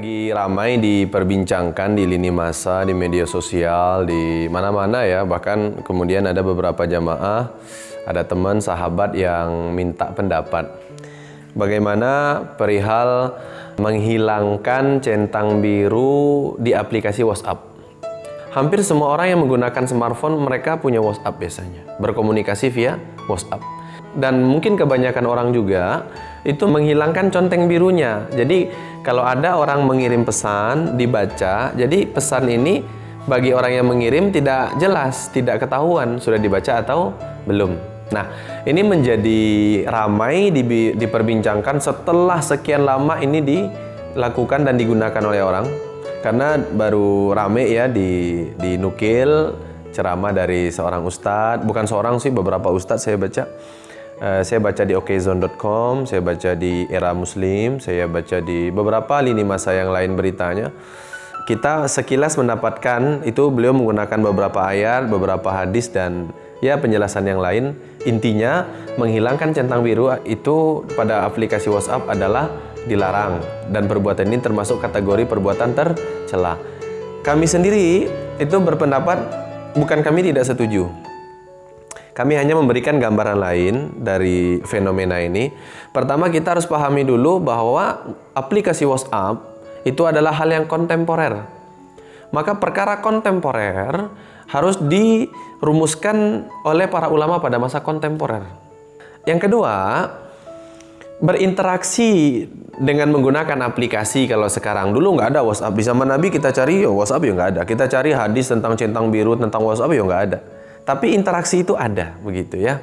lagi ramai diperbincangkan di lini masa, di media sosial, di mana-mana ya. Bahkan kemudian ada beberapa jamaah, ada teman, sahabat yang minta pendapat. Bagaimana perihal menghilangkan centang biru di aplikasi WhatsApp? Hampir semua orang yang menggunakan smartphone mereka punya WhatsApp biasanya, berkomunikasi via WhatsApp. Dan mungkin kebanyakan orang juga itu menghilangkan conteng birunya. Jadi kalau ada orang mengirim pesan dibaca, jadi pesan ini bagi orang yang mengirim tidak jelas, tidak ketahuan sudah dibaca atau belum. Nah, ini menjadi ramai di, diperbincangkan setelah sekian lama ini dilakukan dan digunakan oleh orang. Karena baru rame ya di dinukil ceramah dari seorang ustadz, bukan seorang sih beberapa ustadz saya baca Uh, saya baca di okezone.com, saya baca di Era Muslim, saya baca di beberapa lini masa yang lain beritanya. Kita sekilas mendapatkan itu beliau menggunakan beberapa ayat, beberapa hadis dan ya penjelasan yang lain. Intinya menghilangkan centang biru itu pada aplikasi WhatsApp adalah dilarang dan perbuatan ini termasuk kategori perbuatan tercela. Kami sendiri itu berpendapat bukan kami tidak setuju kami hanya memberikan gambaran lain dari fenomena ini. Pertama kita harus pahami dulu bahwa aplikasi WhatsApp itu adalah hal yang kontemporer. Maka perkara kontemporer harus dirumuskan oleh para ulama pada masa kontemporer. Yang kedua, berinteraksi dengan menggunakan aplikasi kalau sekarang dulu nggak ada WhatsApp di zaman Nabi kita cari ya WhatsApp ya nggak ada kita cari hadis tentang centang biru tentang WhatsApp ya nggak ada tapi interaksi itu ada begitu ya.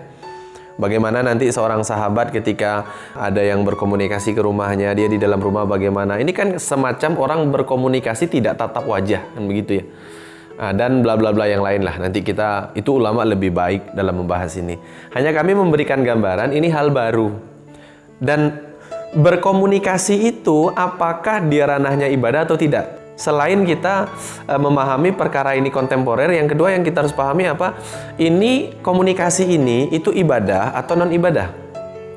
Bagaimana nanti seorang sahabat ketika ada yang berkomunikasi ke rumahnya, dia di dalam rumah bagaimana. Ini kan semacam orang berkomunikasi tidak tatap wajah, kan begitu ya. Nah, dan bla bla bla yang lain lah. Nanti kita, itu ulama lebih baik dalam membahas ini. Hanya kami memberikan gambaran, ini hal baru. Dan berkomunikasi itu apakah dia ranahnya ibadah atau tidak? Selain kita e, memahami perkara ini kontemporer, yang kedua yang kita harus pahami apa? Ini komunikasi ini itu ibadah atau non ibadah.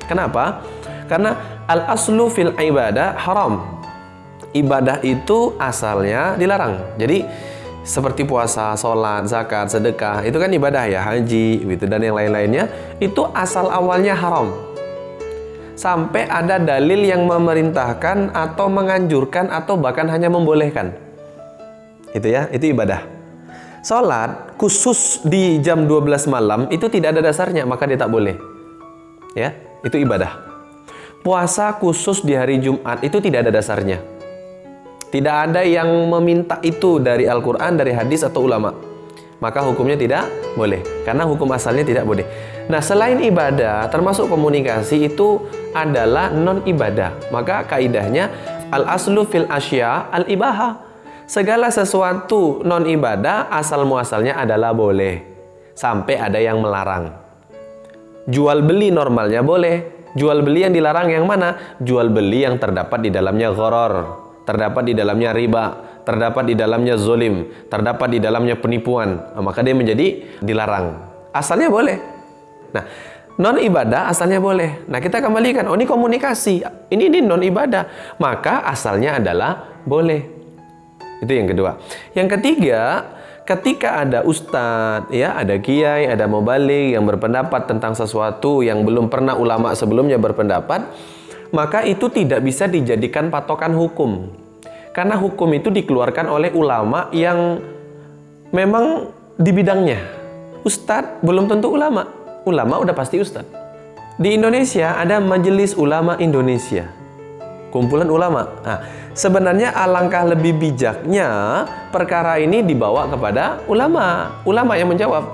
Kenapa? Karena al aslu fil ibadah haram. Ibadah itu asalnya dilarang. Jadi seperti puasa, sholat, zakat, sedekah itu kan ibadah ya, haji, gitu dan yang lain-lainnya itu asal awalnya haram sampai ada dalil yang memerintahkan atau menganjurkan atau bahkan hanya membolehkan. Itu ya, itu ibadah. Salat khusus di jam 12 malam itu tidak ada dasarnya, maka dia tak boleh. Ya, itu ibadah. Puasa khusus di hari Jumat itu tidak ada dasarnya. Tidak ada yang meminta itu dari Al-Quran, dari hadis atau ulama. Maka hukumnya tidak boleh. Karena hukum asalnya tidak boleh. Nah, selain ibadah, termasuk komunikasi itu adalah non ibadah. Maka kaidahnya al aslu fil asya al ibaha. Segala sesuatu non ibadah asal muasalnya adalah boleh sampai ada yang melarang. Jual beli normalnya boleh. Jual beli yang dilarang yang mana? Jual beli yang terdapat di dalamnya gharar, terdapat di dalamnya riba, terdapat di dalamnya zolim, terdapat di dalamnya penipuan. Nah, maka dia menjadi dilarang. Asalnya boleh, Nah, non ibadah asalnya boleh. Nah, kita kembalikan, oh ini komunikasi, ini ini non ibadah, maka asalnya adalah boleh. Itu yang kedua. Yang ketiga, ketika ada ustadz, ya, ada kiai, ada mubalik yang berpendapat tentang sesuatu yang belum pernah ulama sebelumnya berpendapat, maka itu tidak bisa dijadikan patokan hukum. Karena hukum itu dikeluarkan oleh ulama yang memang di bidangnya. Ustadz belum tentu ulama ulama udah pasti ustad. Di Indonesia ada Majelis Ulama Indonesia. Kumpulan ulama. Nah, sebenarnya alangkah lebih bijaknya perkara ini dibawa kepada ulama. Ulama yang menjawab.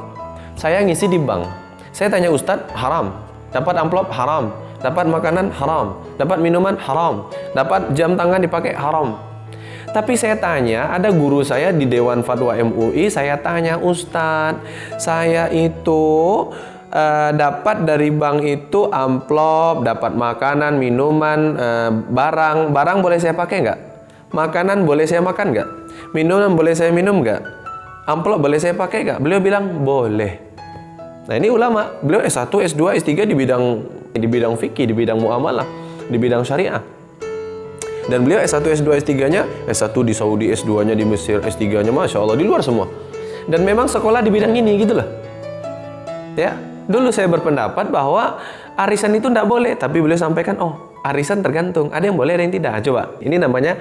Saya ngisi di bank. Saya tanya ustad haram. Dapat amplop haram. Dapat makanan haram. Dapat minuman haram. Dapat jam tangan dipakai haram. Tapi saya tanya, ada guru saya di Dewan Fatwa MUI, saya tanya, Ustadz, saya itu uh, dapat dari bank itu amplop, dapat makanan, minuman, uh, barang. Barang boleh saya pakai nggak? Makanan boleh saya makan nggak? Minuman boleh saya minum nggak? Amplop boleh saya pakai nggak? Beliau bilang boleh. Nah ini ulama, beliau S1, S2, S3 di bidang di bidang fikih, di bidang muamalah, di bidang syariah. Dan beliau S1, S2, S3-nya, S1 di Saudi, S2-nya di Mesir, S3-nya Masya Allah, di luar semua. Dan memang sekolah di bidang ini gitu loh. Ya, dulu saya berpendapat bahwa arisan itu tidak boleh, tapi beliau sampaikan, oh arisan tergantung, ada yang boleh, ada yang tidak. Coba, ini namanya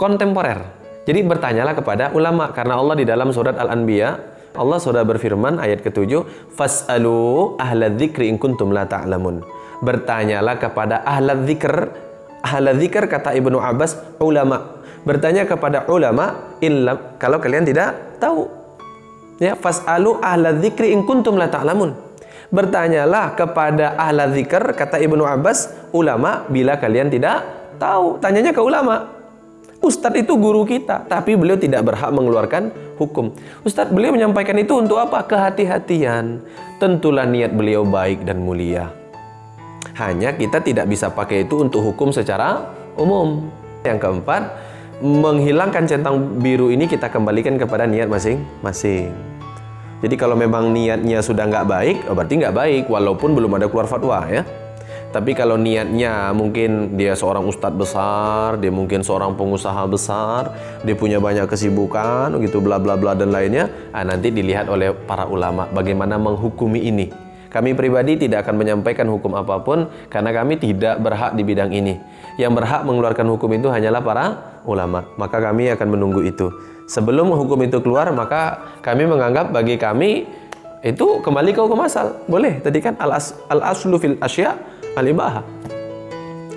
kontemporer. Jadi bertanyalah kepada ulama, karena Allah di dalam surat Al-Anbiya, Allah sudah berfirman ayat ketujuh, Fas'alu ahla dzikri in kuntum la ta'lamun. Bertanyalah kepada ahla dzikr ahla zikr kata Ibnu Abbas ulama. Bertanya kepada ulama illam kalau kalian tidak tahu. Ya fasalu ahla zikri in kuntum la ta'lamun. Bertanyalah kepada ahla zikr kata Ibnu Abbas ulama bila kalian tidak tahu? Tanyanya ke ulama. Ustadz itu guru kita tapi beliau tidak berhak mengeluarkan hukum. Ustadz beliau menyampaikan itu untuk apa? Kehati-hatian. Tentulah niat beliau baik dan mulia hanya kita tidak bisa pakai itu untuk hukum secara umum. Yang keempat, menghilangkan centang biru ini kita kembalikan kepada niat masing-masing. Jadi kalau memang niatnya sudah nggak baik, oh berarti nggak baik, walaupun belum ada keluar fatwa ya. Tapi kalau niatnya mungkin dia seorang ustadz besar, dia mungkin seorang pengusaha besar, dia punya banyak kesibukan, gitu bla bla bla dan lainnya, ah, nanti dilihat oleh para ulama bagaimana menghukumi ini. Kami pribadi tidak akan menyampaikan hukum apa pun karena kami tidak berhak di bidang ini. Yang berhak mengeluarkan hukum itu hanyalah para ulama. Maka kami akan menunggu itu. Sebelum hukum itu keluar, maka kami menganggap bagi kami itu kembali ke hukum asal. Boleh. Tadi kan al-aslu fil asya al-ibaha.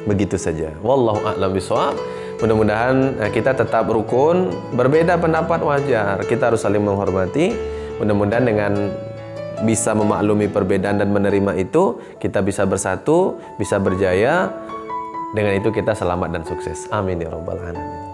Begitu saja. Wallahu a'lam bishawab. Mudah-mudahan eh, kita tetap rukun, berbeda pendapat wajar. Kita harus saling menghormati. Mudah-mudahan dengan bisa memaklumi perbedaan dan menerima itu, kita bisa bersatu, bisa berjaya. Dengan itu kita selamat dan sukses. Amin ya rabbal alamin.